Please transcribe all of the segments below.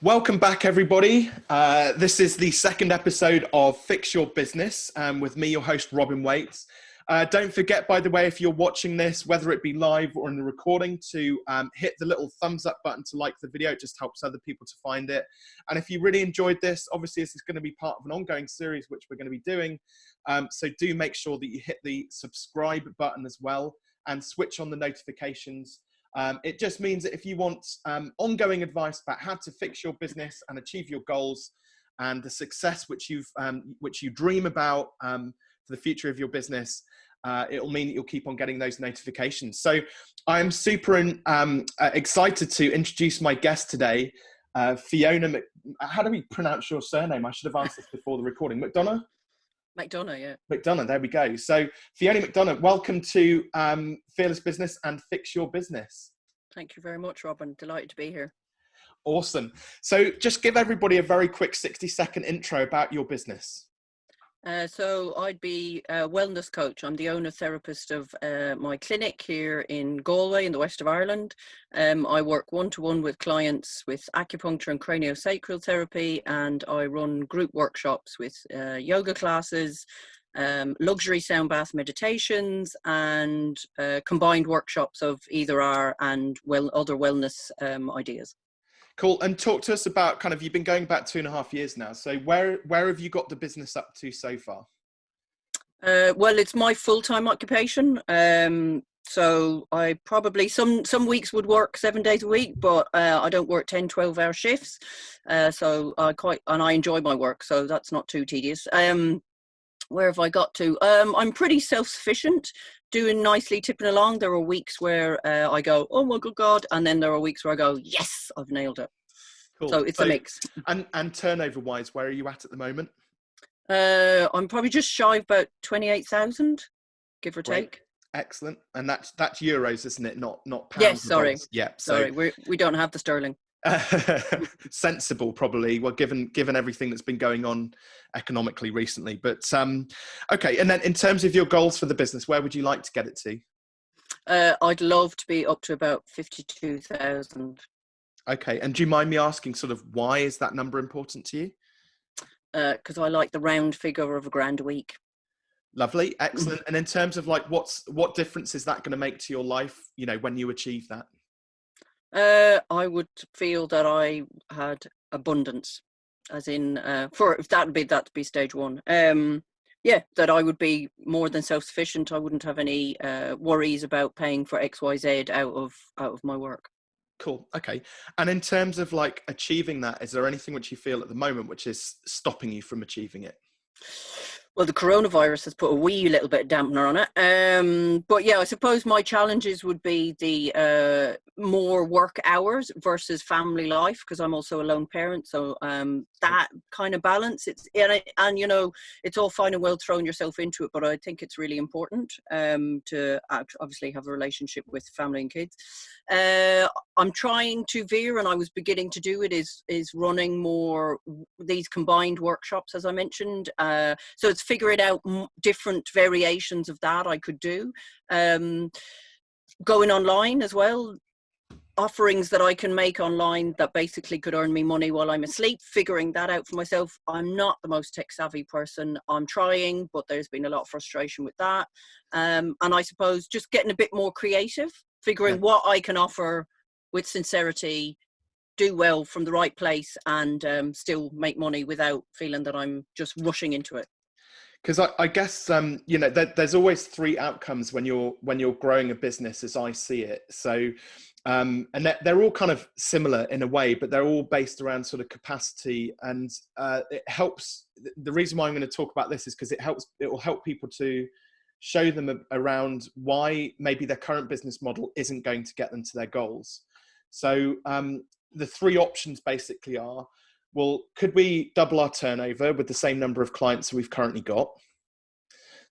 Welcome back, everybody. Uh, this is the second episode of Fix Your Business um, with me, your host, Robin Waite. Uh, don't forget, by the way, if you're watching this, whether it be live or in the recording, to um, hit the little thumbs up button to like the video. It just helps other people to find it. And if you really enjoyed this, obviously this is going to be part of an ongoing series, which we're going to be doing. Um, so do make sure that you hit the subscribe button as well and switch on the notifications um, it just means that if you want um, ongoing advice about how to fix your business and achieve your goals and the success which you've um, which you dream about um, for the future of your business, uh, it'll mean that you'll keep on getting those notifications. So I'm super um, uh, excited to introduce my guest today, uh, Fiona. How do we pronounce your surname? I should have asked this before the recording. McDonough. McDonough, yeah. McDonough, there we go. So Fiona McDonough, welcome to um, Fearless Business and Fix Your Business. Thank you very much, Robin. Delighted to be here. Awesome. So just give everybody a very quick 60 second intro about your business. Uh, so I'd be a wellness coach. I'm the owner therapist of uh, my clinic here in Galway in the west of Ireland. Um, I work one-to-one -one with clients with acupuncture and craniosacral therapy and I run group workshops with uh, yoga classes, um, luxury sound bath meditations and uh, combined workshops of either R and well other wellness um, ideas. Cool. And talk to us about kind of you've been going back two and a half years now. So where where have you got the business up to so far? Uh, well, it's my full time occupation. Um, so I probably some some weeks would work seven days a week, but uh, I don't work 10, 12 hour shifts. Uh, so I quite and I enjoy my work, so that's not too tedious. Um, where have I got to? Um, I'm pretty self-sufficient, doing nicely, tipping along. There are weeks where uh, I go, oh my good God, and then there are weeks where I go, yes, I've nailed it. Cool. So it's so, a mix. And and turnover wise, where are you at at the moment? Uh, I'm probably just shy of about twenty-eight thousand, give or Great. take. Excellent, and that's that's euros, isn't it? Not not pounds. Yes, sorry. Yeah, so, sorry, we we don't have the sterling. sensible probably well given given everything that's been going on economically recently but um okay and then in terms of your goals for the business where would you like to get it to? Uh, i'd love to be up to about 52,000 okay and do you mind me asking sort of why is that number important to you? Because uh, i like the round figure of a grand a week. Lovely excellent and in terms of like what's what difference is that going to make to your life you know when you achieve that uh, I would feel that I had abundance, as in uh, for if that would be that would be stage one. Um, yeah, that I would be more than self sufficient. I wouldn't have any uh, worries about paying for X Y Z out of out of my work. Cool. Okay. And in terms of like achieving that, is there anything which you feel at the moment which is stopping you from achieving it? Well, the coronavirus has put a wee little bit of dampener on it. Um, but yeah, I suppose my challenges would be the uh, more work hours versus family life because I'm also a lone parent. So um, that kind of balance, it's and, and you know, it's all fine and well throwing yourself into it, but I think it's really important um, to obviously have a relationship with family and kids. Uh, I'm trying to veer, and I was beginning to do it. Is is running more these combined workshops, as I mentioned. Uh, so it's figuring out different variations of that I could do. Um, going online as well, offerings that I can make online that basically could earn me money while I'm asleep, figuring that out for myself. I'm not the most tech savvy person. I'm trying, but there's been a lot of frustration with that. Um, and I suppose just getting a bit more creative, figuring yeah. what I can offer with sincerity, do well from the right place and um, still make money without feeling that I'm just rushing into it because I, I, guess um, you know there, there's always three outcomes when you're when you're growing a business as i see it. So um, and they're, they're, all kind of similar in a way but they're all based around sort of capacity. And uh, it helps the reason why i'm going to talk about this is because it helps it will help people to show them around why maybe their current business model isn't going to get them to their goals. So um, the three options basically are well, could we double our turnover with the same number of clients we've currently got?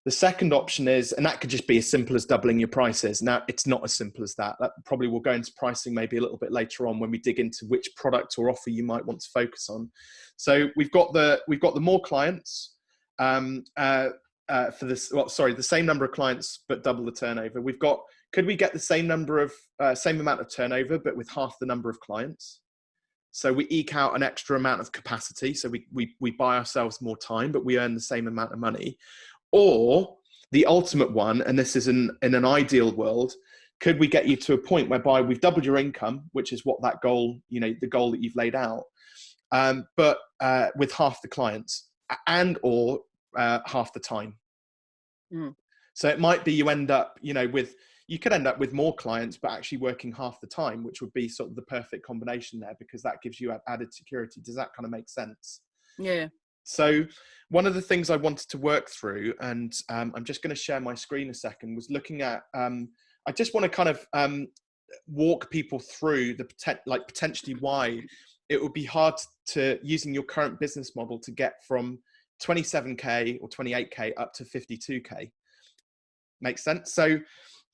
The second option is, and that could just be as simple as doubling your prices. Now, it's not as simple as that. That probably will go into pricing maybe a little bit later on when we dig into which product or offer you might want to focus on. So we've got the we've got the more clients um, uh, uh, for this. Well, sorry, the same number of clients but double the turnover. We've got. Could we get the same number of uh, same amount of turnover but with half the number of clients? So we eke out an extra amount of capacity. So we, we, we buy ourselves more time, but we earn the same amount of money. Or the ultimate one, and this is in, in an ideal world, could we get you to a point whereby we've doubled your income, which is what that goal, you know, the goal that you've laid out, um, but uh, with half the clients and or uh, half the time. Mm. So it might be you end up, you know, with you could end up with more clients, but actually working half the time, which would be sort of the perfect combination there because that gives you added security. Does that kind of make sense? Yeah. So one of the things I wanted to work through, and um, I'm just going to share my screen a second, was looking at. Um, I just want to kind of um, walk people through the like potentially why it would be hard to using your current business model to get from 27k or 28k up to 52k. Makes sense. So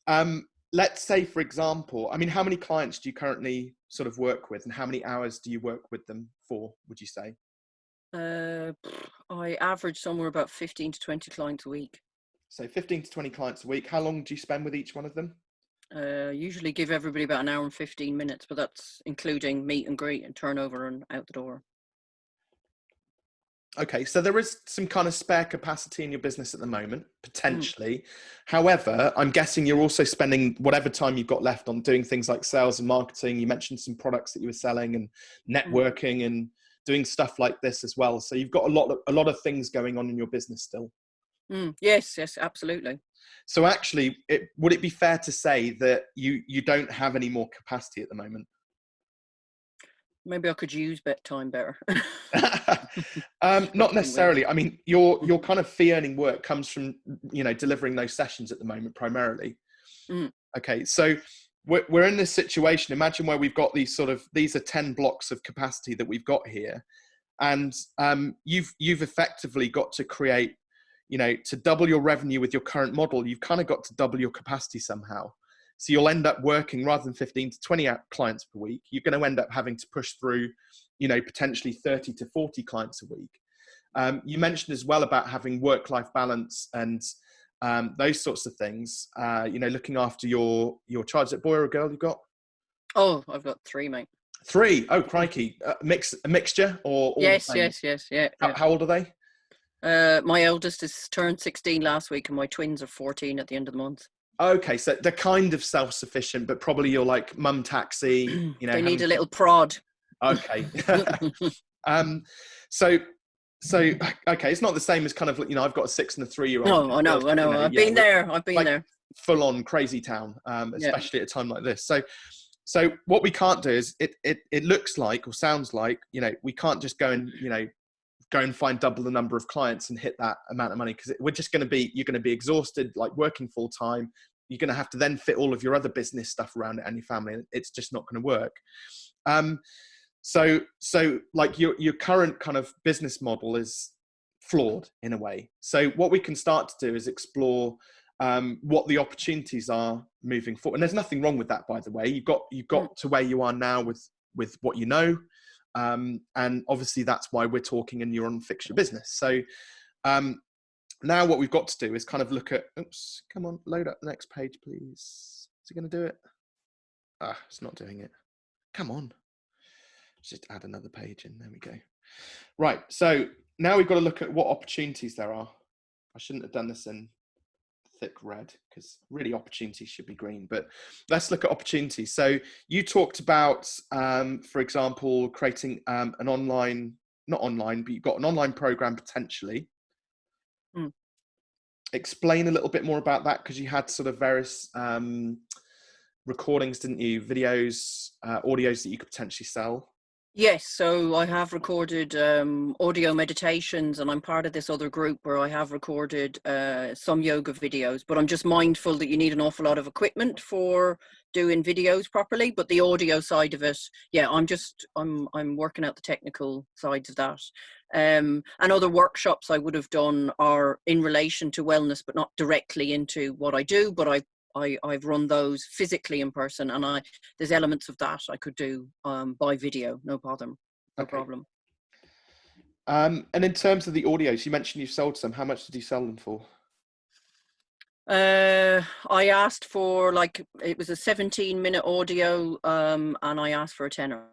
um, let's say, for example, I mean, how many clients do you currently sort of work with, and how many hours do you work with them for? Would you say? Uh, I average somewhere about 15 to 20 clients a week. So 15 to 20 clients a week. How long do you spend with each one of them? Uh, usually give everybody about an hour and 15 minutes, but that's including meet and greet and turnover and out the door. Okay, so there is some kind of spare capacity in your business at the moment, potentially. Mm. However, I'm guessing you're also spending whatever time you've got left on doing things like sales and marketing. You mentioned some products that you were selling and mm. networking mm. and doing stuff like this as well. So you've got a lot of a lot of things going on in your business still. Mm. Yes, yes, absolutely. So actually, it, would it be fair to say that you you don't have any more capacity at the moment? Maybe I could use bet time better. um, not necessarily. I mean, your your kind of fee earning work comes from you know delivering those sessions at the moment primarily. Mm. Okay, so we're we're in this situation. Imagine where we've got these sort of these are ten blocks of capacity that we've got here, and um, you've you've effectively got to create. You know, to double your revenue with your current model, you've kind of got to double your capacity somehow. So you'll end up working rather than 15 to 20 clients per week, you're going to end up having to push through, you know, potentially 30 to 40 clients a week. Um, you mentioned as well about having work-life balance and um, those sorts of things. Uh, you know, looking after your your child. Is it boy or a girl you've got? Oh, I've got three, mate. Three. Oh, crikey! A mix, a mixture, or yes, yes, yes, yeah how, yeah. how, old are they? Uh, my eldest is turned 16 last week, and my twins are 14 at the end of the month. Okay, so they're kind of self-sufficient, but probably you're like mum taxi. You know, they need a little prod. Okay. um, so, so okay, it's not the same as kind of you know I've got a six and a three-year-old. No, I know, I know. You know I've yeah, been there. I've been like there. Full-on crazy town, um, especially yeah. at a time like this. So, so what we can't do is it, it it looks like or sounds like you know we can't just go and you know go and find double the number of clients and hit that amount of money because we're just going to be you're going to be exhausted like working full time you're going to have to then fit all of your other business stuff around it and your family it's just not going to work um, so so like your your current kind of business model is flawed in a way so what we can start to do is explore um, what the opportunities are moving forward and there's nothing wrong with that by the way you've got you've got mm. to where you are now with with what you know um, and obviously that's why we're talking and you're on fix your business. So um, now what we've got to do is kind of look at, oops, come on, load up the next page, please. Is it going to do it? Ah, it's not doing it. Come on. Just add another page in. There we go. Right. So now we've got to look at what opportunities there are. I shouldn't have done this in thick red because really opportunities should be green. But let's look at opportunities. So you talked about, um, for example, creating um, an online, not online, but you've got an online program potentially. Mm. Explain a little bit more about that because you had sort of various um, recordings, didn't you? Videos, uh, audios that you could potentially sell. Yes, so I have recorded um, audio meditations, and I'm part of this other group where I have recorded uh, some yoga videos. But I'm just mindful that you need an awful lot of equipment for doing videos properly. But the audio side of it, yeah, I'm just I'm I'm working out the technical sides of that. Um, and other workshops I would have done are in relation to wellness, but not directly into what I do. But I I, I've run those physically in person, and I there's elements of that I could do um, by video, no problem, no okay. problem. Um, and in terms of the audios, you mentioned you sold some. How much did you sell them for? Uh, I asked for like it was a 17 minute audio, um, and I asked for a tenner.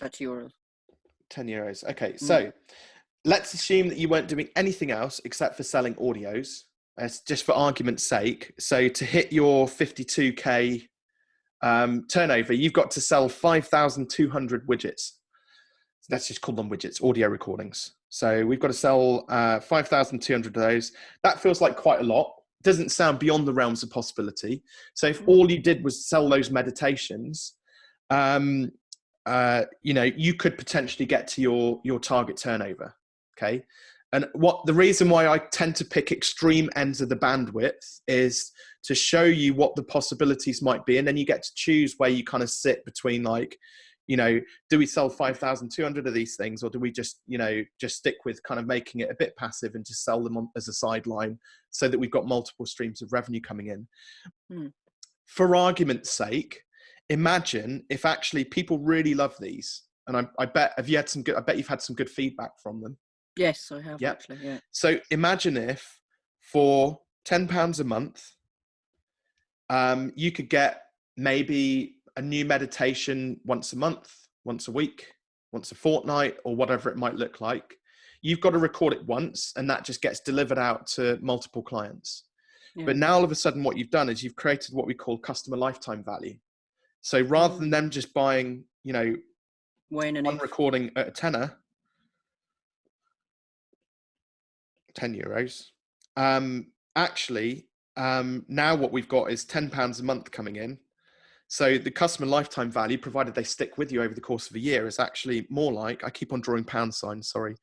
30 euros. 10 euros. Okay, so mm. let's assume that you weren't doing anything else except for selling audios. It's just for argument's sake. So to hit your 52k um, turnover, you've got to sell 5,200 widgets. Let's just call them widgets, audio recordings. So we've got to sell uh, 5,200 of those. That feels like quite a lot. Doesn't sound beyond the realms of possibility. So if all you did was sell those meditations, um, uh, you know, you could potentially get to your your target turnover. Okay, and what the reason why I tend to pick extreme ends of the bandwidth is to show you what the possibilities might be, and then you get to choose where you kind of sit between like, you know, do we sell five thousand two hundred of these things, or do we just you know just stick with kind of making it a bit passive and just sell them on, as a sideline so that we've got multiple streams of revenue coming in. Hmm. For argument's sake, imagine if actually people really love these and I, I, bet have you had some good i bet you've had some good feedback from them yes i have yep. actually yeah so imagine if for 10 pounds a month um, you could get maybe a new meditation once a month once a week once a fortnight or whatever it might look like you've got to record it once and that just gets delivered out to multiple clients yeah. but now all of a sudden what you've done is you've created what we call customer lifetime value so rather than mm. them just buying, you know, one recording at a tenner, 10 euros, um, actually, um, now what we've got is 10 pounds a month coming in. So the customer lifetime value, provided they stick with you over the course of a year, is actually more like, I keep on drawing pound signs, sorry,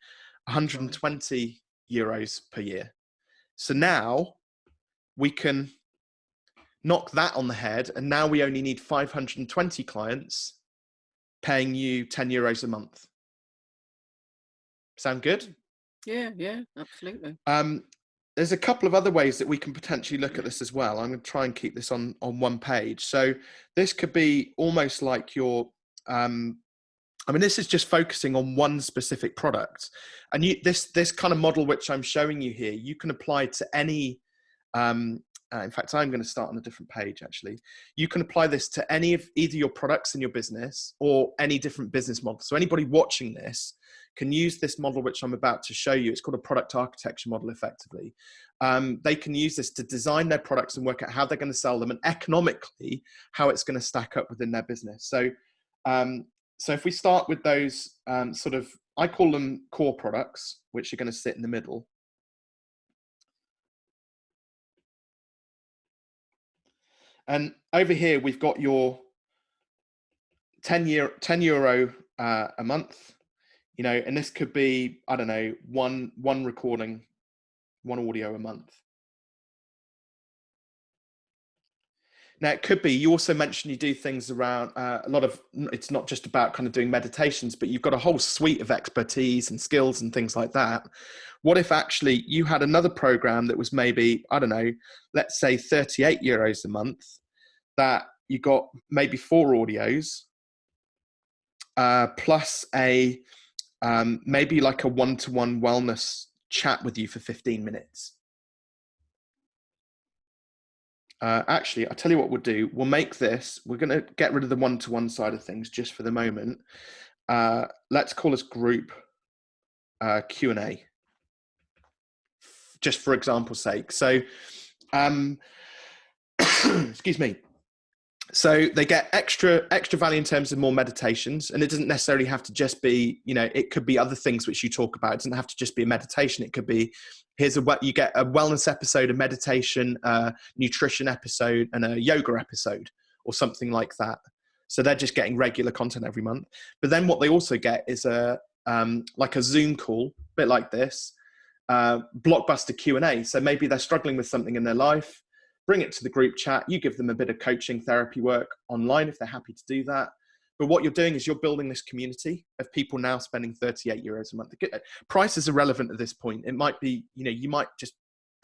120 euros per year. So now we can knock that on the head, and now we only need 520 clients paying you 10 euros a month. Sound good? Yeah, yeah, absolutely. Um, there's a couple of other ways that we can potentially look at this as well. I'm going to try and keep this on on one page. So this could be almost like your um, I mean, this is just focusing on one specific product, and you, this this kind of model which I'm showing you here, you can apply to any um, uh, in fact, I'm going to start on a different page actually. You can apply this to any of either your products in your business or any different business model. So anybody watching this can use this model, which I'm about to show you. It's called a product architecture model effectively. Um, they can use this to design their products and work out how they're going to sell them and economically how it's going to stack up within their business. So, um, so if we start with those um, sort of, I call them core products, which are going to sit in the middle. And over here, we've got your 10 year 10 euro uh, a month, you know, and this could be, I don't know, one, one recording, one audio a month. Now it could be. You also mentioned you do things around uh, a lot of. It's not just about kind of doing meditations, but you've got a whole suite of expertise and skills and things like that. What if actually you had another program that was maybe I don't know, let's say thirty-eight euros a month, that you got maybe four audios, uh, plus a um, maybe like a one-to-one wellness chat with you for fifteen minutes uh, actually, I'll tell you what we'll do. We'll make this, we're going to get rid of the one-to-one side of things just for the moment. Uh, let's call this group uh, Q&A, just for example's sake. So, um, excuse me so they get extra extra value in terms of more meditations and it doesn't necessarily have to just be you know it could be other things which you talk about it doesn't have to just be a meditation it could be here's a what you get a wellness episode a meditation nutrition episode and a yoga episode or something like that so they're just getting regular content every month but then what they also get is a um, like a zoom call a bit like this uh, blockbuster q&a so maybe they're struggling with something in their life bring it to the group chat. You give them a bit of coaching therapy work online if they're happy to do that. But what you're doing is you're building this community of people now spending 38 euros a month. Price is irrelevant at this point. It might be, you know, you might just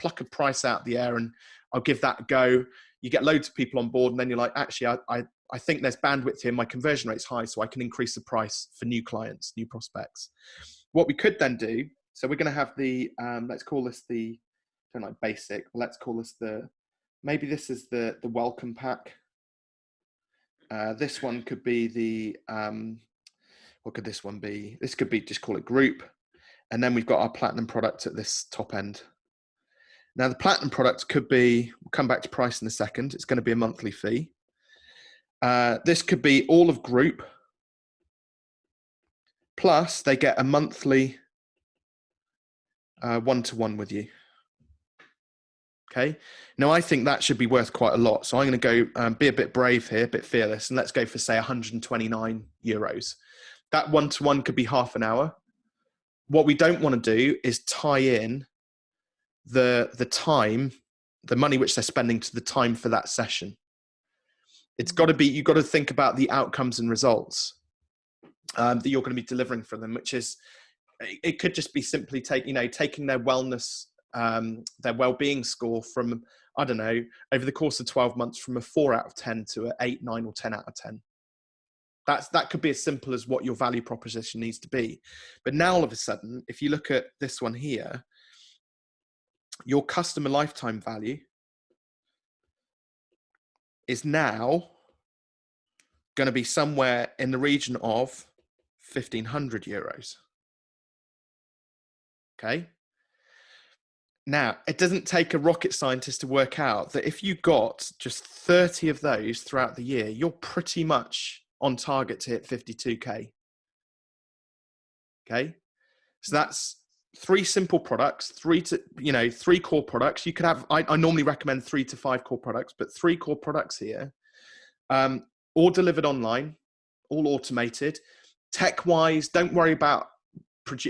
pluck a price out the air and I'll give that a go. You get loads of people on board and then you're like, actually, I, I, I think there's bandwidth here. My conversion rate's high, so I can increase the price for new clients, new prospects. What we could then do, so we're going to have the, um, let's call this the, don't like basic, let's call this the maybe this is the, the welcome pack. Uh, this one could be the, um, what could this one be? This could be just call it group. And then we've got our platinum product at this top end. Now the platinum product could be, we'll come back to price in a second. It's going to be a monthly fee. Uh, this could be all of group. Plus they get a monthly uh, one-to-one -one with you. Okay. Now I think that should be worth quite a lot. So I'm going to go um, be a bit brave here, a bit fearless, and let's go for say 129 euros. That one to one could be half an hour. What we don't want to do is tie in the the time, the money which they're spending to the time for that session. It's got to be you've got to think about the outcomes and results um, that you're going to be delivering for them, which is it could just be simply take you know taking their wellness um, their well-being score from I don't know over the course of 12 months from a four out of 10 to an eight, nine, or 10 out of 10. That's that could be as simple as what your value proposition needs to be. But now all of a sudden, if you look at this one here, your customer lifetime value is now going to be somewhere in the region of 1500 euros. Okay. Now, it doesn't take a rocket scientist to work out that if you got just 30 of those throughout the year, you're pretty much on target to hit 52k. Okay, so that's three simple products, three to you know three core products. You could have I, I normally recommend three to five core products, but three core products here, um, all delivered online, all automated. Tech wise, don't worry about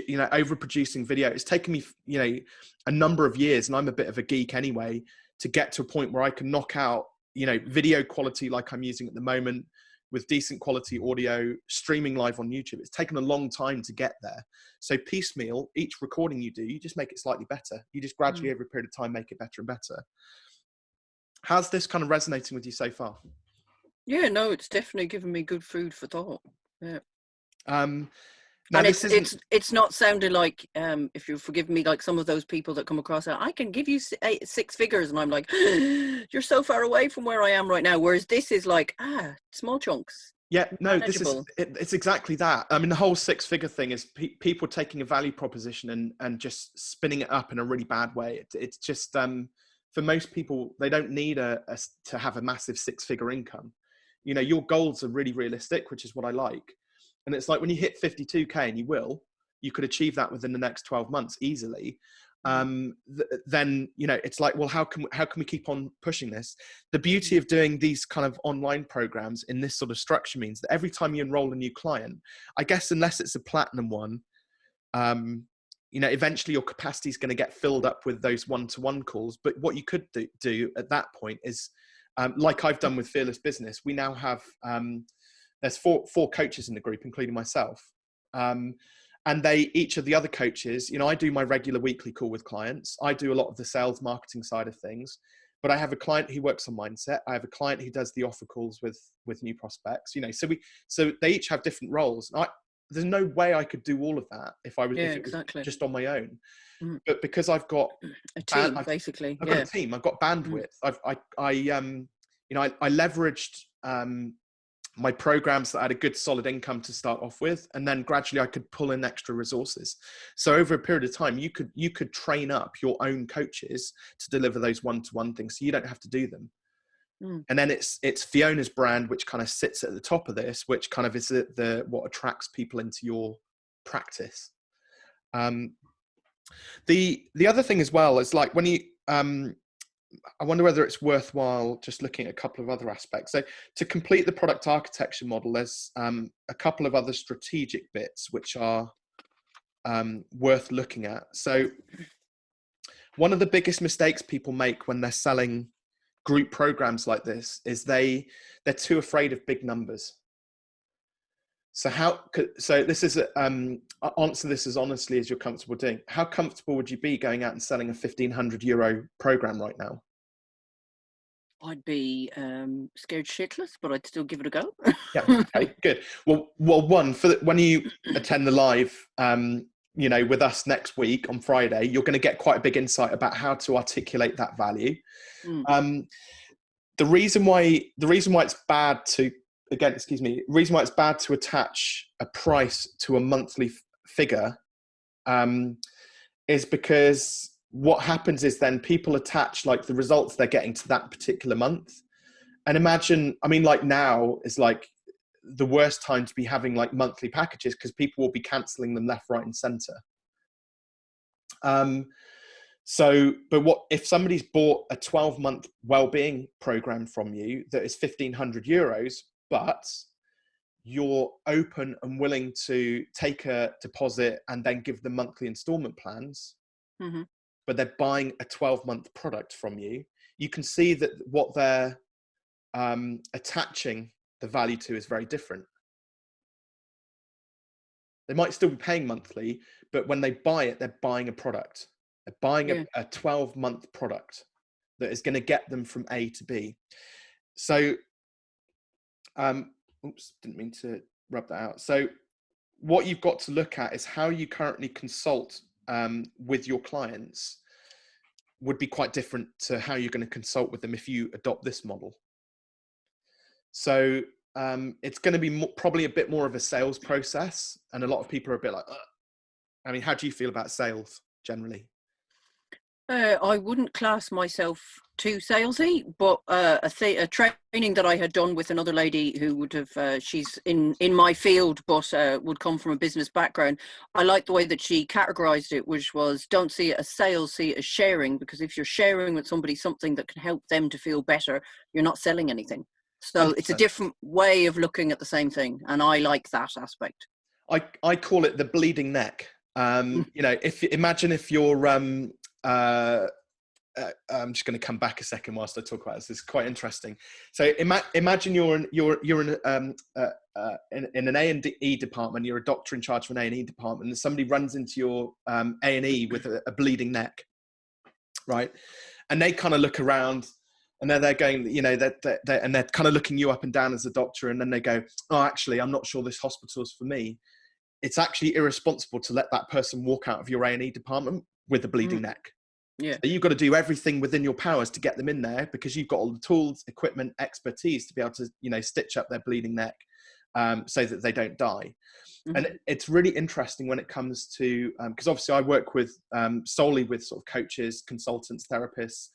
you know overproducing video. It's taken me you know a number of years, and I'm a bit of a geek anyway, to get to a point where I can knock out you know video quality like I'm using at the moment with decent quality audio streaming live on YouTube. It's taken a long time to get there. So piecemeal, each recording you do, you just make it slightly better. You just gradually mm. over a period of time make it better and better. How's this kind of resonating with you so far? Yeah, no, it's definitely given me good food for thought. Yeah. Um, now, and it's it's it's not sounding like um, if you forgive me, like some of those people that come across, I can give you eight, six figures, and I'm like, you're so far away from where I am right now. Whereas this is like ah, small chunks. Yeah, no, this is it, it's exactly that. I mean, the whole six-figure thing is pe people taking a value proposition and and just spinning it up in a really bad way. It, it's just um, for most people, they don't need a, a to have a massive six-figure income. You know, your goals are really realistic, which is what I like and it's like when you hit 52K and you will, you could achieve that within the next 12 months easily. Mm. Um, th then, you know, it's like, well, how can, how can we keep on pushing this? The beauty of doing these kind of online programs in this sort of structure means that every time you enroll a new client, I guess, unless it's a platinum one, um, you know, eventually your capacity is going to get filled up with those one-to-one calls. But what you could do, do at that point is, um, like I've done with Fearless Business, we now have um, there's four four coaches in the group, including myself. Um, and they each of the other coaches, you know, I do my regular weekly call with clients. I do a lot of the sales marketing side of things, but I have a client who works on mindset. I have a client who does the offer calls with with new prospects. You know, so we so they each have different roles. I, there's no way I could do all of that if I was, yeah, if exactly. just on my own. Mm. But because I've got a team, band, basically, I've yeah. got a team. I've got bandwidth. Mm. I've I I um you know I, I leveraged um my programs that had a good solid income to start off with and then gradually i could pull in extra resources. So over a period of time you could you could train up your own coaches to deliver those one-to-one things so you don't have to do them. Mm. and then it's it's fiona's brand which kind of sits at the top of this which kind of is the, the what attracts people into your practice. Um the the other thing as well is like when you um I wonder whether it's worthwhile just looking at a couple of other aspects. So to complete the product architecture model, there's um, a couple of other strategic bits which are um, worth looking at. So one of the biggest mistakes people make when they're selling group programs like this is they they're too afraid of big numbers. So how so this is a, um, answer this as honestly as you're comfortable doing. How comfortable would you be going out and selling a 1500 euro program right now? I'd be um, scared shitless, but I'd still give it a go. yeah. Okay. Good. Well, well, one for the, when you attend the live, um, you know, with us next week on Friday, you're going to get quite a big insight about how to articulate that value. Mm. Um, the reason why the reason why it's bad to again, excuse me, reason why it's bad to attach a price to a monthly figure um, is because what happens is then people attach like the results they're getting to that particular month. And imagine, I mean, like now is like the worst time to be having like monthly packages because people will be canceling them left, right, and center. Um, so, but what if somebody's bought a 12 month well-being program from you that is 1500 euros, but you're open and willing to take a deposit and then give them monthly installment plans, hmm but they're buying a 12 month product from you, you can see that what they're um, attaching the value to is very different. They might still be paying monthly, but when they buy it, they're buying a product. They're buying Yeah. a, a 12 month product that is going to get them from A to B. So, um, oops, didn't mean to rub that out. So, what you've got to look at is how you currently consult um, with your clients would be quite different to how you're going to consult with them if you adopt this model. So um, it's going to be mo- probably a bit more of a sales process, and a lot of people are a bit like, Ugh. I mean, how do you feel about sales generally? Uh, I wouldn't class myself too salesy, but uh, a, th- a training that I had done with another lady who would have, uh, she's in, in my field, but uh, would come from a business background. I like the way that she categorized it, which was don't see it as sales, see it as sharing, because if you're sharing with somebody something that can help them to feel better, you're not selling anything. So it's a different way of looking at the same thing, and I like that aspect. I, I call it the bleeding neck. Um, Mm. you know, if imagine if you're, um, uh, uh, I'm just going to come back a second whilst I talk about this. It's quite interesting. So ima- imagine you're in, you're you're in, um, uh, uh, in, in an A and E department. You're a doctor in charge of an A and E department, and somebody runs into your um, A and E with a, a bleeding neck, right? And they kind of look around, and then they're going, you know, they're, they're, they're- and they're kind of looking you up and down as a doctor, and then they go, oh, actually, I'm not sure this hospital is for me. It's actually irresponsible to let that person walk out of your A and E department with a bleeding neck. Yeah. So you've got to do everything within your powers to get them in there because you've got all the tools, equipment, expertise to be able to, you know, stitch up their bleeding neck um, so that they don't die. And Mhm. it- it's really interesting when it comes to because obviously I work with um, solely with sort of coaches, consultants, therapists,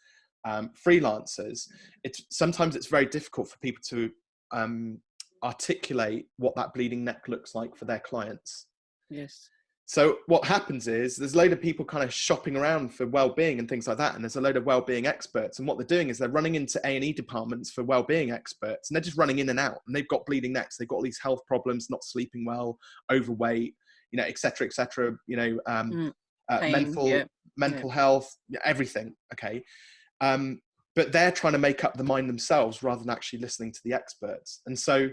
um, freelancers. It's sometimes it's very difficult for people to um, articulate what that bleeding neck looks like for their clients. Yes. So what happens is there's a load of people kind of shopping around for well-being and things like that, and there's a load of well-being experts. And what they're doing is they're running into A and E departments for well-being experts, and they're just running in and out. And they've got bleeding necks, they've got all these health problems, not sleeping well, overweight, you know, etc., etc. You know, um, Mm, uh, pain, mental yeah, mental health, everything. Okay, um, but they're trying to make up the mind themselves rather than actually listening to the experts. And so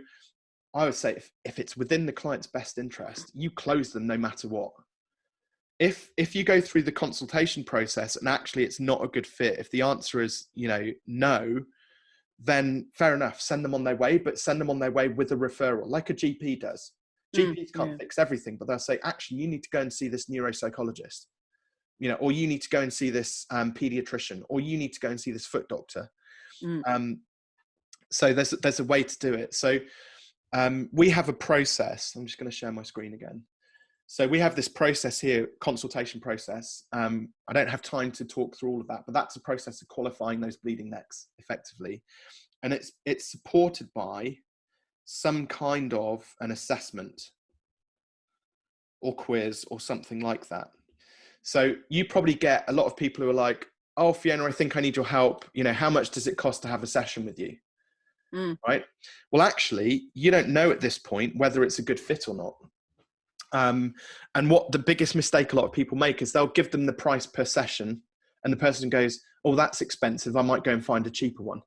I would say if, if it's within the client's best interest, you close them no matter what. If if you go through the consultation process and actually it's not a good fit, if the answer is, you know, no, then fair enough, send them on their way, but send them on their way with a referral, like a GP does. Mm, GPs can't yeah. fix everything, but they'll say, actually, you need to go and see this neuropsychologist, you know, or you need to go and see this um, pediatrician, or you need to go and see this foot doctor. Mm. Um, so there's there's a way to do it. So um, we have a process. I'm just going to share my screen again. So we have this process here, consultation process. Um, I don't have time to talk through all of that, but that's a process of qualifying those bleeding necks effectively, and it's it's supported by some kind of an assessment or quiz or something like that. So you probably get a lot of people who are like, "Oh, Fiona, I think I need your help. You know, how much does it cost to have a session with you?" Mm. Right. Well, actually, you don't know at this point whether it's a good fit or not. Um, and what the biggest mistake a lot of people make is they'll give them the price per session, and the person goes, "Oh, that's expensive. I might go and find a cheaper one,"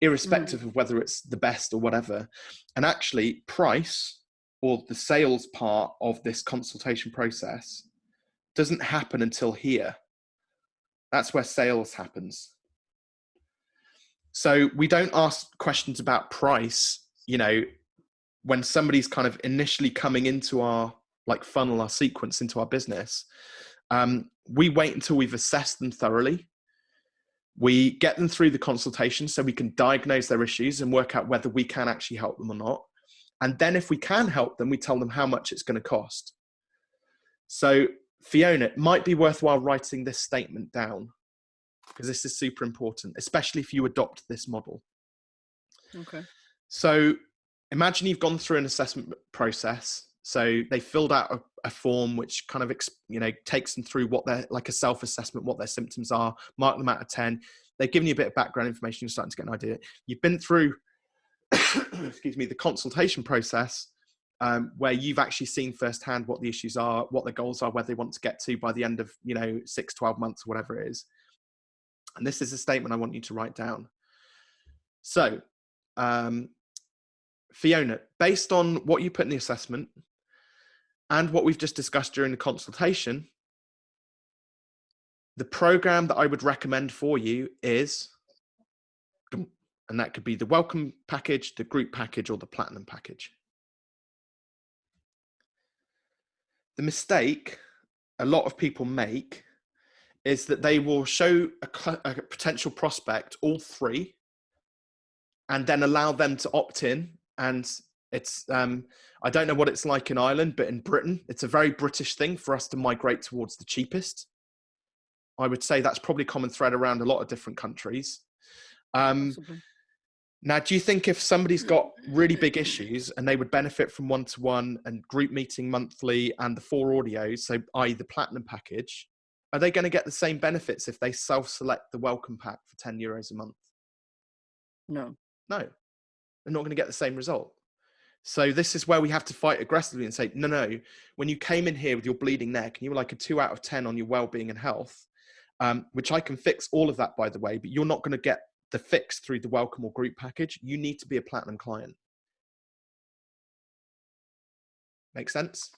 irrespective of whether it's the best or whatever. And actually, price or the sales part of this consultation process doesn't happen until here. That's where sales happens. So we don't ask questions about price, you know, when somebody's kind of initially coming into our like funnel, our sequence into our business. Um, we wait until we've assessed them thoroughly. We get them through the consultation so we can diagnose their issues and work out whether we can actually help them or not. And then if we can help them, we tell them how much it's going to cost. So Fiona, it might be worthwhile writing this statement down because this is super important, especially if you adopt this model. Okay. So imagine you've gone through an assessment process. So they filled out a, a form which kind of you know takes them through what they're like a self-assessment, what their symptoms are, mark them out of ten. They've given you a bit of background information. You're starting to get an idea. You've been through, excuse me, the consultation process. Um, where you've actually seen firsthand what the issues are, what the goals are, where they want to get to by the end of, you know, six, 12 months, or whatever it is. And this is a statement I want you to write down. So, um, Fiona, based on what you put in the assessment and what we've just discussed during the consultation, the program that I would recommend for you is, and that could be the welcome package, the group package, or the platinum package. The mistake a lot of people make is that they will show a, a potential prospect all three and then allow them to opt in. And it's um, i don't know what it's like in ireland but in britain it's a very british thing for us to migrate towards the cheapest. I would say that's probably common thread around a lot of different countries. Um, now do you think if somebody's got really big issues and they would benefit from one-to-one and group meeting monthly and the four audios so i.e the platinum package are they going to get the same benefits if they self-select the welcome pack for 10 euros a month? No. No. They're not going to get the same result. So this is where we have to fight aggressively and say no no. When you came in here with your bleeding neck and you were like a 2 out of 10 on your well-being and health um, which i can fix all of that by the way but you're not going to get the fix through the welcome or group package. You need to be a platinum client. Make sense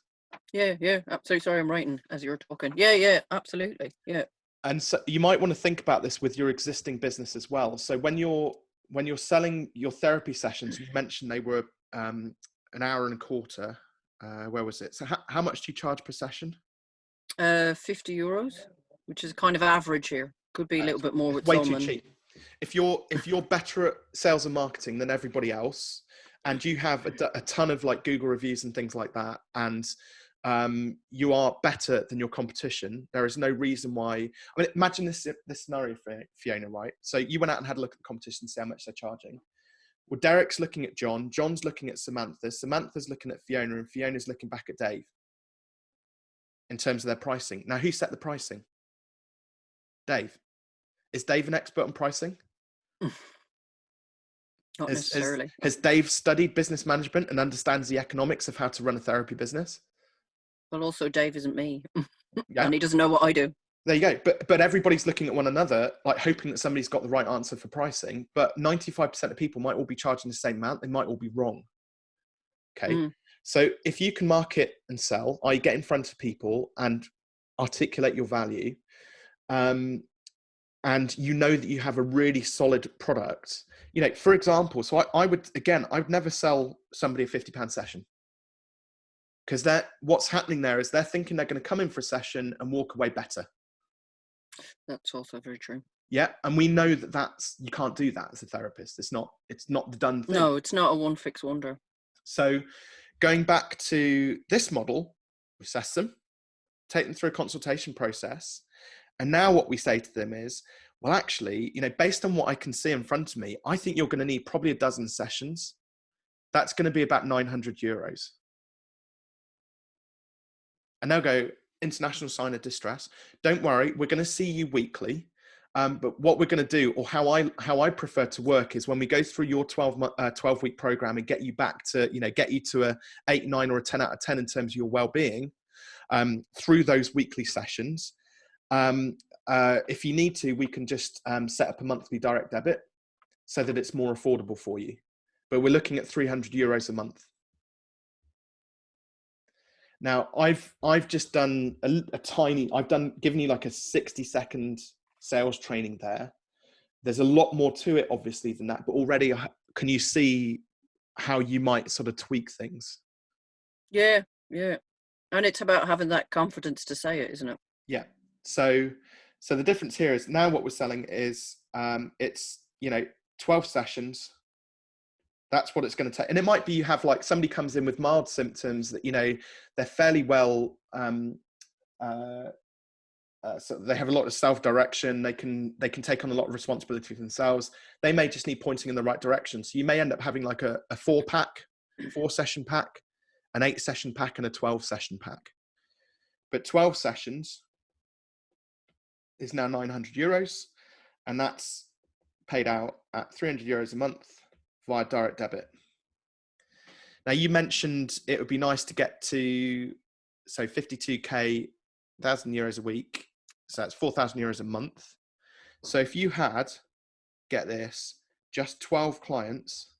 yeah, yeah, absolutely. Sorry, I'm writing as you're talking. Yeah, yeah, absolutely. Yeah. And so you might want to think about this with your existing business as well. So when you're when you're selling your therapy sessions, you mentioned they were um, an hour and a quarter. Uh, where was it? So how, how much do you charge per session? Uh, 50 euros, which is kind of average here. Could be a little bit more with way too cheap. If you're if you're better at sales and marketing than everybody else, and you have a, a ton of like Google reviews and things like that, and um, you are better than your competition. There is no reason why. I mean, imagine this this scenario for Fiona, right? So you went out and had a look at the competition, see how much they're charging. Well, Derek's looking at John. John's looking at Samantha. Samantha's looking at Fiona, and Fiona's looking back at Dave. In terms of their pricing. Now, who set the pricing? Dave. Is Dave an expert on pricing? Not has, necessarily. Has, has Dave studied business management and understands the economics of how to run a therapy business? Well, also Dave isn't me, yeah. and he doesn't know what I do. There you go. But but everybody's looking at one another, like hoping that somebody's got the right answer for pricing. But ninety five percent of people might all be charging the same amount. They might all be wrong. Okay. Mm. So if you can market and sell, I get in front of people and articulate your value, um, and you know that you have a really solid product. You know, for example, so I, I would again, I would never sell somebody a fifty pound session because that what's happening there is they're thinking they're going to come in for a session and walk away better. That's also very true. Yeah and we know that that's you can't do that as a therapist. It's not it's not the done thing. No it's not a one fix wonder. So going back to this model we assess them take them through a consultation process and now what we say to them is well actually you know based on what i can see in front of me i think you're going to need probably a dozen sessions. That's going to be about 900 euros and they'll go international sign of distress. Don't worry we're going to see you weekly um, but what we're going to do or how i how i prefer to work is when we go through your 12 uh, 12 week program and get you back to you know get you to a 8 9 or a 10 out of 10 in terms of your well-being um, through those weekly sessions um, uh, if you need to we can just um, set up a monthly direct debit so that it's more affordable for you. But we're looking at 300 euros a month now I've I've just done a, a, tiny. I've done given you like a sixty second sales training there. There's a lot more to it, obviously, than that. But already, can you see how you might sort of tweak things? Yeah, yeah, and it's about having that confidence to say it, isn't it? Yeah. So, So the difference here is now what we're selling is um, it's you know 12 sessions. That's what it's going to take, and it might be you have like somebody comes in with mild symptoms that you know they're fairly well. Um, uh, uh, so they have a lot of self-direction. They can they can take on a lot of responsibility for themselves. They may just need pointing in the right direction. So you may end up having like a, a four pack, four session pack, an eight session pack, and a twelve session pack. But twelve sessions is now 900 euros, and that's paid out at 300 euros a month via direct debit. Now you mentioned it would be nice to get to so 52k, thousand euros a week. So that's 4,000 euros a month. So if you had, get this, just 12 clients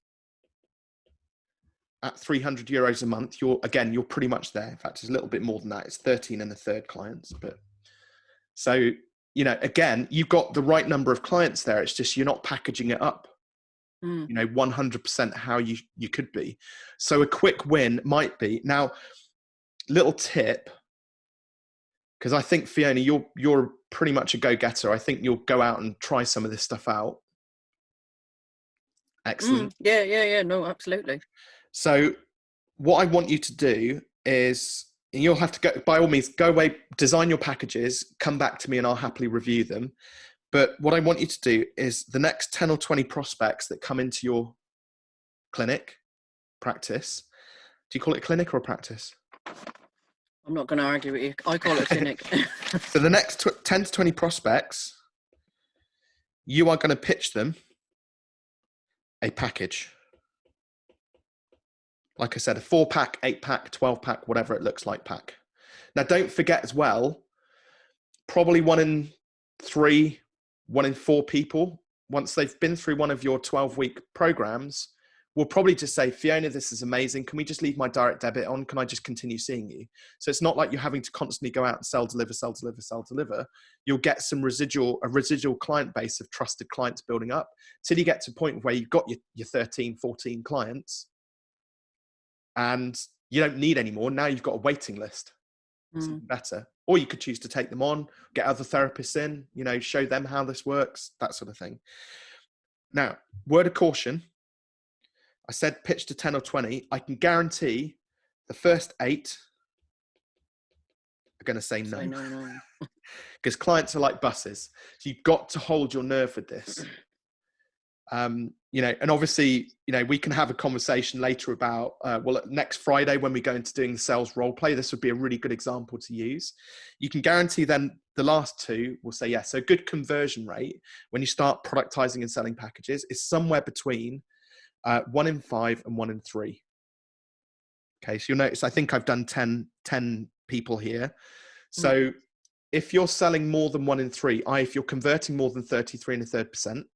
at 300 euros a month, you're again, you're pretty much there. In fact, it's a little bit more than that. It's 13 and a third clients, but so you know, again, you've got the right number of clients there. It's just you're not packaging it up, mm. you know, 100% how you you could be. So a quick win might be now. Little tip, because I think Fiona, you're you're pretty much a go getter. I think you'll go out and try some of this stuff out. Excellent. Mm, yeah, yeah, yeah. No, absolutely. So, what I want you to do is and you'll have to go by all means go away design your packages come back to me and i'll happily review them but what i want you to do is the next 10 or 20 prospects that come into your clinic practice do you call it a clinic or a practice? I'm not going to argue with you. I call it a clinic. So the next 10 to 20 prospects you are going to pitch them a package. Like I said, a four pack, eight pack, 12 pack, whatever it looks like pack. Now, don't forget as well, probably one in three, one in four people, once they've been through one of your 12 week programs, will probably just say, Fiona, this is amazing. Can we just leave my direct debit on? Can I just continue seeing you? So it's not like you're having to constantly go out and sell, deliver, sell, deliver, sell, deliver. You'll get some residual, a residual client base of trusted clients building up till you get to a point where you've got your, your 13, 14 clients and you don't need any more. Now you've got a waiting list. It's mm. better. Or you could choose to take them on, get other therapists in, you know, show them how this works, that sort of thing. Now, word of caution I said pitch to 10 or 20. I can guarantee the first eight are going to say no. Because no. clients are like buses. So you've got to hold your nerve with this. Um, you know, and obviously, you know, we can have a conversation later about, uh, well, next Friday when we go into doing the sales role play, this would be a really good example to use. You can guarantee then the last two will say yes. So good conversion rate when you start productizing and selling packages is somewhere between uh, one in five and one in three. Okay, so you'll notice I think I've done 10, 10 people here. So mm. if you're selling more than one in three, i if you're converting more than 33 and a third percent,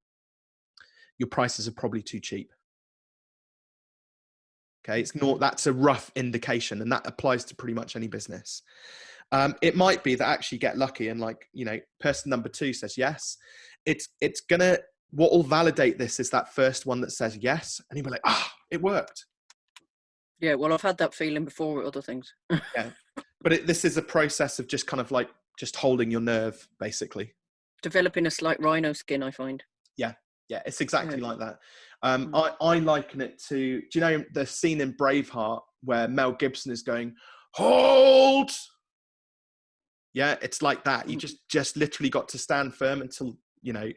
your prices are probably too cheap. Okay, it's not that's a rough indication, and that applies to pretty much any business. Um, it might be that actually get lucky and like you know, person number two says yes. It's it's gonna what will validate this is that first one that says yes, and you'll be like, ah, oh, it worked. Yeah, well, I've had that feeling before with other things. yeah, but it, this is a process of just kind of like just holding your nerve, basically. Developing a slight rhino skin, I find. Yeah, it's exactly yeah. like that. Um, mm. I, I liken it to, do you know the scene in Braveheart where Mel Gibson is going, hold? Yeah, it's like that. You mm. just just literally got to stand firm until you know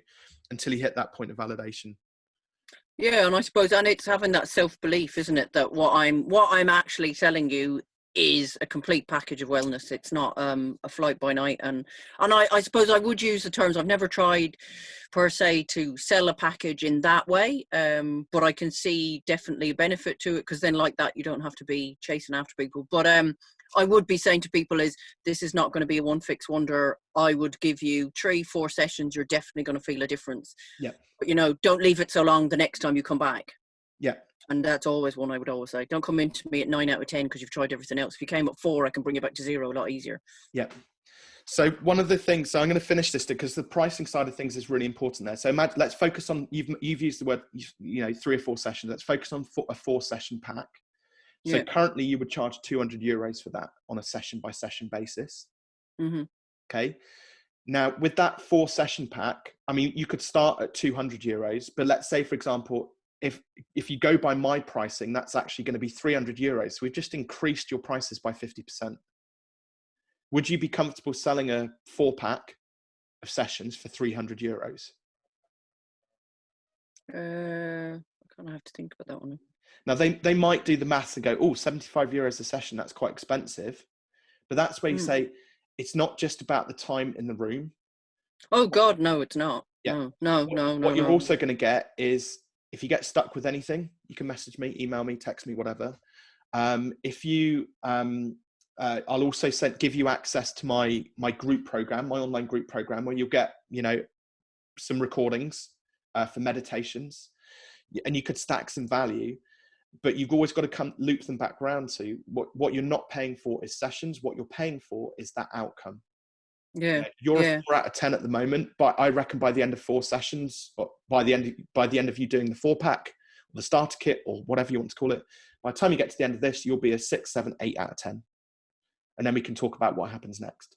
until you hit that point of validation. Yeah, and I suppose and it's having that self belief, isn't it? That what I'm what I'm actually telling you is a complete package of wellness. It's not um, a flight by night. And and I, I suppose I would use the terms. I've never tried per se to sell a package in that way, um, but I can see definitely a benefit to it because then like that you don't have to be chasing after people. But um, I would be saying to people is this is not going to be a one fix wonder. I would give you three, four sessions. You're definitely going to feel a difference. Yeah. But you know, don't leave it so long the next time you come back. Yeah. And that's always one I would always say. Don't come into me at nine out of 10 because you've tried everything else. If you came at four, I can bring you back to zero a lot easier. Yeah. So one of the things, so I'm going to finish this because the pricing side of things is really important there. So let's focus on, you've, you've used the word, you know, three or four sessions. Let's focus on four, a four session pack. So yeah. currently you would charge 200 euros for that on a session by session basis. Mm-hmm. Okay. Now, with that four session pack, I mean, you could start at 200 euros, but let's say, for example, if if you go by my pricing, that's actually going to be 300 euros. So we've just increased your prices by 50%. Would you be comfortable selling a four pack of sessions for 300 euros? Uh, I kind of have to think about that one. Now they, they might do the maths and go, oh, 75 euros a session, that's quite expensive. But that's where you mm. say it's not just about the time in the room. Oh God, no, it's not. Yeah. No, no, what, no, no. What you're no. also going to get is if you get stuck with anything, you can message me, email me, text me, whatever. Um, if you, um, uh, I'll also send, give you access to my my group program, my online group program, where you'll get you know some recordings uh, for meditations, and you could stack some value. But you've always got to come loop them back around to what what you're not paying for is sessions. What you're paying for is that outcome. Yeah, you're yeah. a four out of ten at the moment, but I reckon by the end of four sessions, by the end of, by the end of you doing the four pack, or the starter kit, or whatever you want to call it, by the time you get to the end of this, you'll be a six, seven, eight out of ten, and then we can talk about what happens next.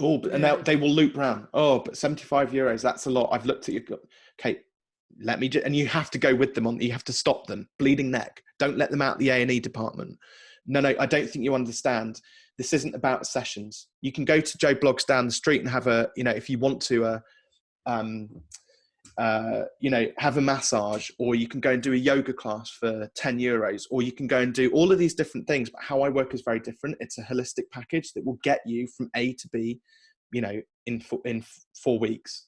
Oh, and yeah. they will loop round. Oh, but seventy-five euros, that's a lot. I've looked at you. Okay, let me. Just, and you have to go with them on. You have to stop them. Bleeding neck. Don't let them out the A and E department. No, no, I don't think you understand this isn't about sessions. You can go to Joe Bloggs down the street and have a, you know, if you want to, uh, um, uh, you know, have a massage, or you can go and do a yoga class for 10 euros, or you can go and do all of these different things. But how I work is very different. It's a holistic package that will get you from A to B, you know, in four, in four weeks.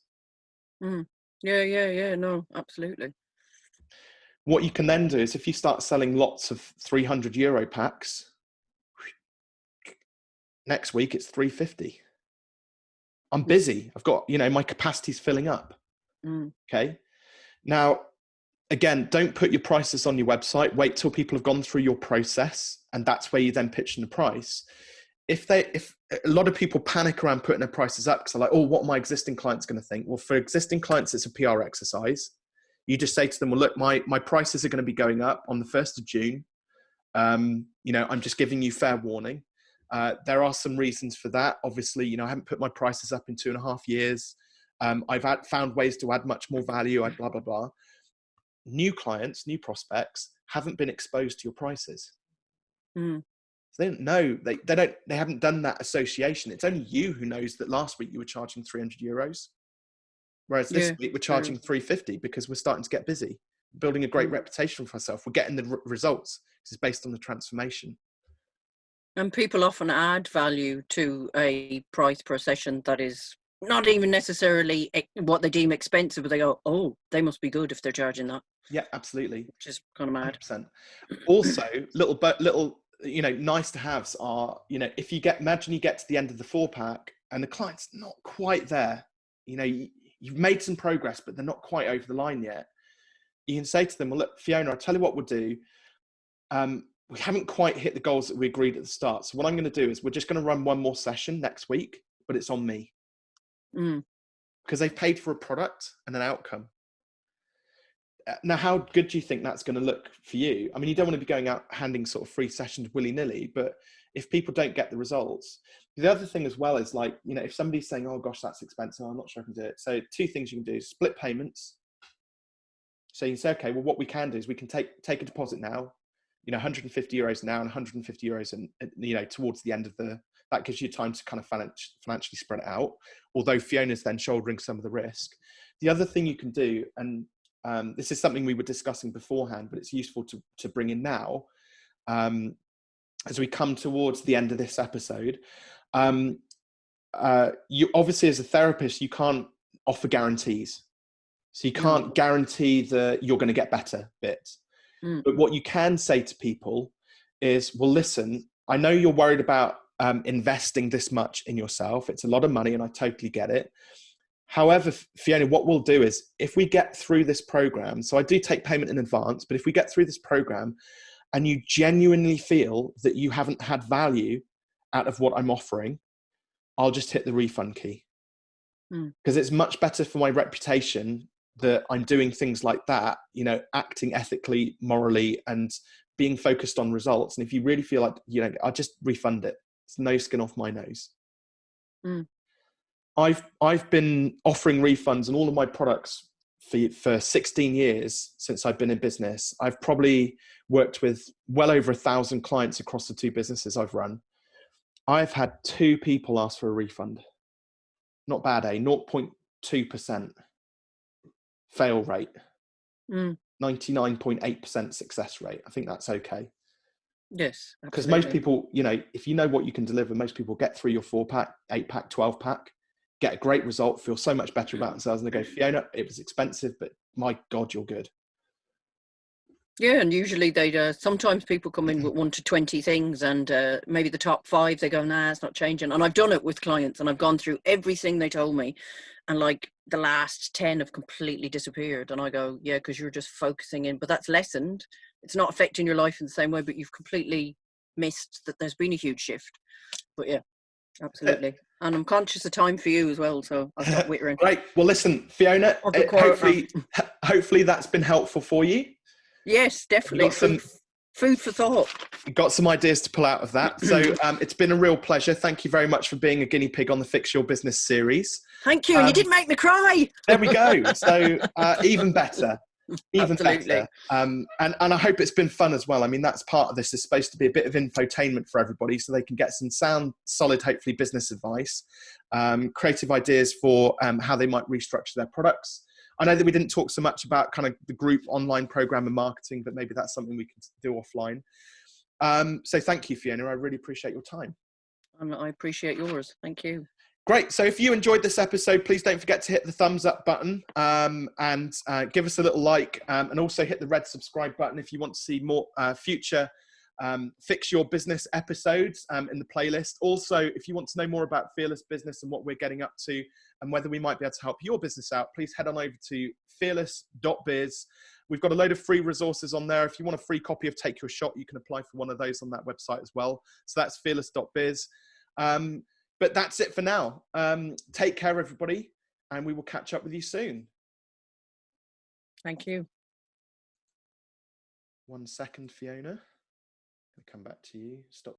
Mm. Yeah, yeah, yeah. No, absolutely. What you can then do is if you start selling lots of 300 euro packs, next week it's 350 i'm busy. I've got you know my capacity's filling up. Mm. okay? Now again don't put your prices on your website. Wait till people have gone through your process and that's where you then pitch in the price. If they if a lot of people panic around putting their prices up because they're like oh what are my existing clients going to think? Well for existing clients it's a pr exercise. You just say to them well look my my prices are going to be going up on the 1st of june. Um, you know i'm just giving you fair warning uh, there are some reasons for that. Obviously, you know, I haven't put my prices up in two and a half years. Um, I've had, found ways to add much more value. I blah blah blah. New clients, new prospects haven't been exposed to your prices. Mm. So they don't know. They they don't. They haven't done that association. It's only you who knows that last week you were charging 300 euros, whereas this yeah, week we're charging 350 because we're starting to get busy, building a great mm. reputation for ourselves. We're getting the results. This is based on the transformation. And people often add value to a price per session that is not even necessarily what they deem expensive, but they go, oh, they must be good if they're charging that. Yeah, absolutely. Which is kind of mad. 100%. Also, little but little, you know, nice to haves are, you know, if you get, imagine you get to the end of the four pack and the client's not quite there, you know, you, you've made some progress, but they're not quite over the line yet. You can say to them, well, look, Fiona, I'll tell you what we'll do. Um, we haven't quite hit the goals that we agreed at the start. So what I'm going to do is we're just going to run one more session next week, but it's on me. Mm. Because they've paid for a product and an outcome. Uh, now, how good do you think that's going to look for you? I mean, you don't want to be going out handing sort of free sessions willy nilly, but if people don't get the results, the other thing as well is like, you know, if somebody's saying, oh gosh, that's expensive, I'm not sure I can do it. So, two things you can do split payments. So you say, okay, well, what we can do is we can take take a deposit now, you know 150 euros now and 150 euros and you know towards the end of the that gives you time to kind of financially spread it out although fiona's then shouldering some of the risk. The other thing you can do and um, this is something we were discussing beforehand but it's useful to, to bring in now um, as we come towards the end of this episode um, uh, you obviously as a therapist you can't offer guarantees. So you can't mm. guarantee that you're going to get better bits Mm. But what you can say to people is, well, listen, I know you're worried about um, investing this much in yourself. It's a lot of money, and I totally get it. However, Fiona, what we'll do is if we get through this program, so I do take payment in advance, but if we get through this program and you genuinely feel that you haven't had value out of what I'm offering, I'll just hit the refund key. Because mm. it's much better for my reputation that I'm doing things like that, you know, acting ethically, morally, and being focused on results. And if you really feel like, you know, I'll just refund it. It's no skin off my nose. Mm. I've I've been offering refunds on all of my products for for 16 years since I've been in business. I've probably worked with well over a thousand clients across the two businesses I've run. I've had two people ask for a refund. Not bad, eh? 0.2% fail rate. Mm. 99.8% success rate. I think that's okay. Yes. Because most people, you know, if you know what you can deliver, most people get three or four pack, eight pack, 12 pack, get a great result, feel so much better about themselves. And they go, Fiona, it was expensive, but my God, you're good. Yeah, and usually they uh, sometimes people come in with one to twenty things, and uh, maybe the top five they go, nah, it's not changing. And I've done it with clients, and I've gone through everything they told me, and like the last ten have completely disappeared. And I go, yeah, because you're just focusing in, but that's lessened. It's not affecting your life in the same way, but you've completely missed that there's been a huge shift. But yeah, uh, absolutely. And I'm conscious of time for you as well, so I'll stop wittering. Great. Well, listen, Fiona, uh, quarter hopefully, hopefully that's been helpful for you. Yes, definitely. some- Food, for thought. got some ideas to pull out of that. So um, it's been a real pleasure. Thank you very much for being a guinea pig on the Fix Your Business series. Thank you. and you Um, did make me cry. There we go. So uh, even better. Even Absolutely. better. Um, and, and I hope it's been fun as well. I mean, that's part of this is supposed to be a bit of infotainment for everybody so they can get some sound, solid, hopefully business advice, um, creative ideas for um, how they might restructure their products. I know that we didn't talk so much about kind of the group online program and marketing, but maybe that's something we can do offline. Um, so thank you, Fiona. I really appreciate your time. Um, I appreciate yours. Thank you. Great. So if you enjoyed this episode, please don't forget to hit the thumbs up button um, and uh, give us a little like um, and also hit the red subscribe button if you want to see more uh, future um, Fix Your Business episodes um, in the playlist. Also, if you want to know more about Fearless Business and what we're getting up to and whether we might be able to help your business out, please head on over to fearless.biz. We've got a load of free resources on there. If you want a free copy of Take Your Shot, you can apply for one of those on that website as well. So that's fearless.biz. Um, but that's it for now. Um, take care, everybody, and we will catch up with you soon. Thank you. One second, Fiona. I'll come back to you. Stop.